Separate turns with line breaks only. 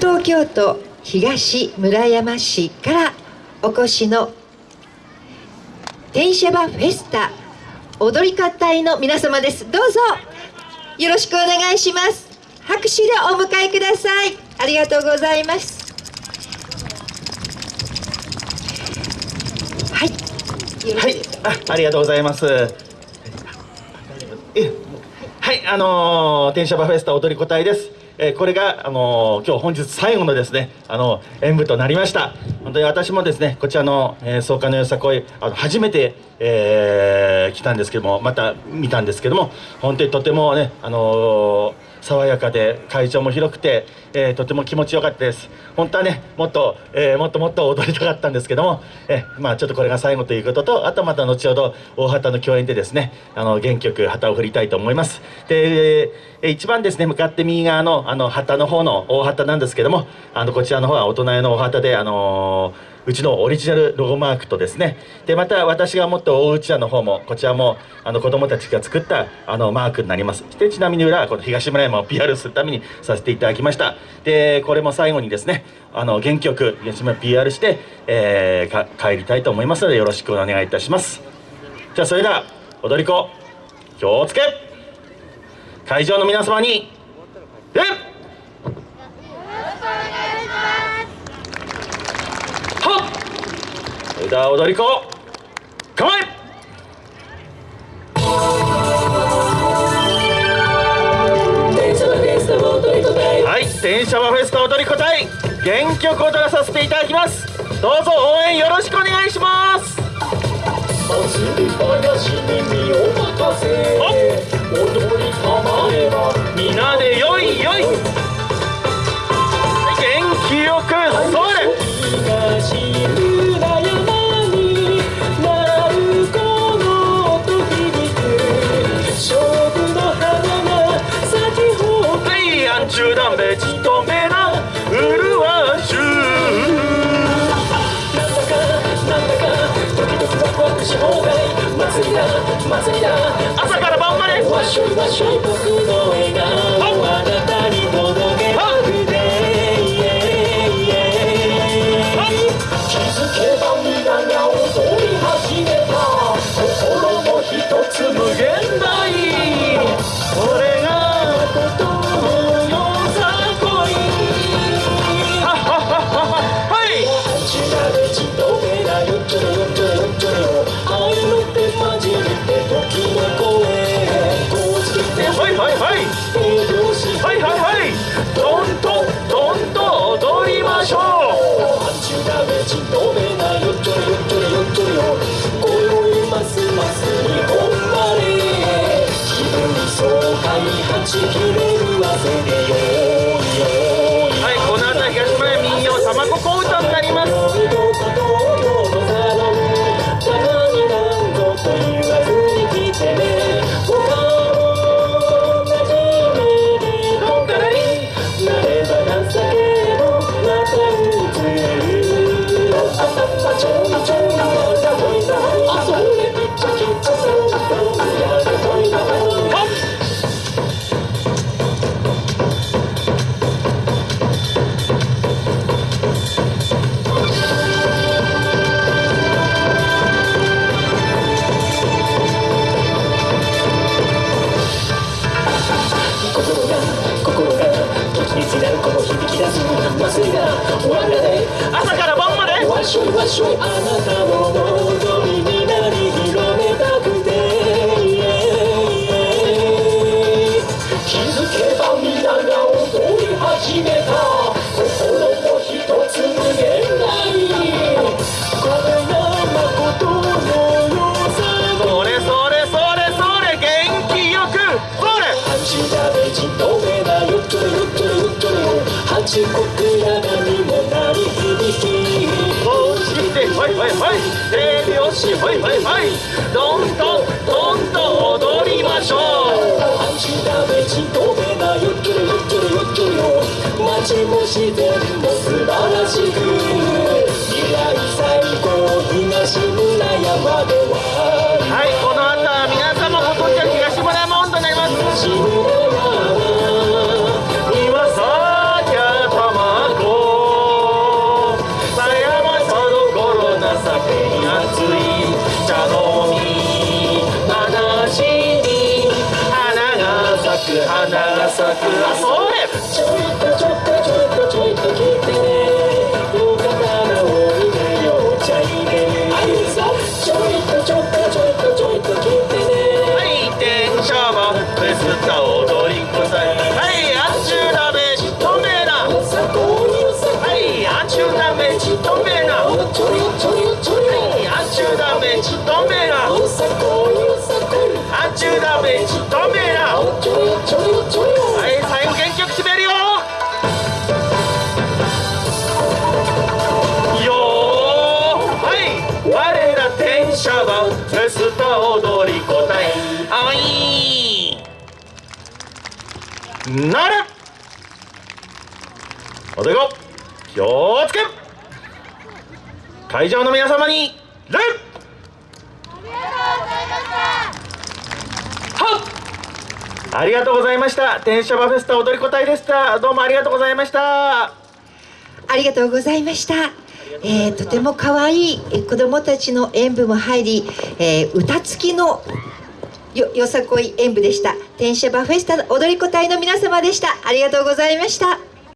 東京都東村山市からお越しの天シャバフェスタ踊り子隊の皆様です。どうぞよろしくお願いします。拍手でお迎えください。ありがとうございます。はい。
はい。あありがとうございます。えはい。あのー、天シャバフェスタ踊り子隊です。えー、これが、あのー、今日本日最後のですね、あの演舞となりました。本当に私もですね、こちらの、えー、創価のよさこい、あの初めて、えー、来たんですけども、また見たんですけども、本当にとてもね、あのー爽やかで会場も広くて、えー、とても気持ちよかったです。本当はねもっと、えー、もっともっと踊りたかったんですけども、えー、まあちょっとこれが最後ということとあとまた後ほど大旗の共演でですねあの原曲旗を振りたいと思います。で、えー、一番ですね向かって右側のあの旗の方の大旗なんですけどもあのこちらの方は大人用の大旗であのーうちのオリジナルロゴマークとですね。でまた私が持って大うちわの方もこちらもあの子供たちが作ったあのマークになります。でちなみに裏はこの東村山を PR するためにさせていただきました。でこれも最後にですねあの原曲東村 PR して、えー、帰りたいと思いますのでよろしくお願いいたします。じゃあそれでは踊り子気をつけ。会場の皆様にえ枝踊り子構え!はい電車はフェスタ踊り子隊原曲を踊らさせていただきます。どうぞ応援よろしくお願いします。祭り話に身を任せ踊りたまえば皆でよいよい。元気よくそれ中断べちとめなうるわしゅう。なんだかなんだかドキドキワクワクし放題祭りだ祭りだ朝から晩まで。わしょいわしょい僕のち切れる汗でよ。場所あなたのい手拍子はいはいはい。どんどんどんどん踊りましょう足だめちとめなゆっくりゆっちょろよっちょろ街も自然 But. な
れおでこ気をつけ会場の皆様に礼はっありがとうございました。天シャバフェスタ踊り子隊でした。どうもありがとうございました。
ありがとうございました。えーとても可愛いえー子どもたちの演舞も入り、えー歌付きのよよさこい演舞でした。天使バフェスタ踊り子隊の皆様でした。ありがとうございました。